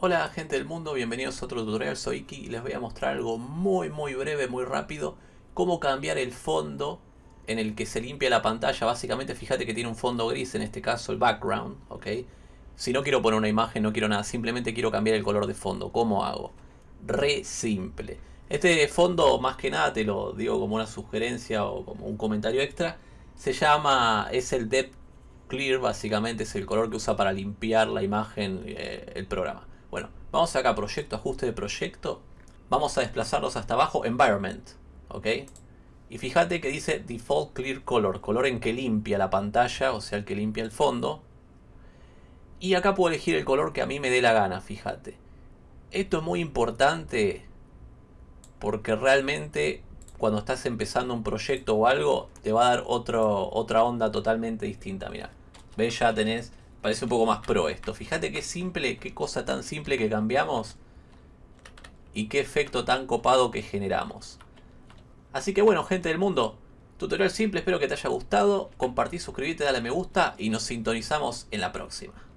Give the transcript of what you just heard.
Hola gente del mundo, bienvenidos a otro tutorial, soy Iki y les voy a mostrar algo muy muy breve, muy rápido Cómo cambiar el fondo en el que se limpia la pantalla Básicamente fíjate que tiene un fondo gris, en este caso el background, ¿ok? Si no quiero poner una imagen, no quiero nada, simplemente quiero cambiar el color de fondo ¿Cómo hago? Re simple Este fondo más que nada te lo digo como una sugerencia o como un comentario extra Se llama, es el Depth Clear, básicamente es el color que usa para limpiar la imagen eh, el programa bueno, vamos acá a proyecto, ajuste de proyecto. Vamos a desplazarlos hasta abajo, environment. ¿Ok? Y fíjate que dice default clear color, color en que limpia la pantalla, o sea, el que limpia el fondo. Y acá puedo elegir el color que a mí me dé la gana, fíjate. Esto es muy importante porque realmente cuando estás empezando un proyecto o algo, te va a dar otro, otra onda totalmente distinta. Mira, ves, ya tenés Parece un poco más pro esto. Fíjate qué simple, qué cosa tan simple que cambiamos. Y qué efecto tan copado que generamos. Así que bueno, gente del mundo. Tutorial simple, espero que te haya gustado. Compartí, suscríbete, dale me gusta y nos sintonizamos en la próxima.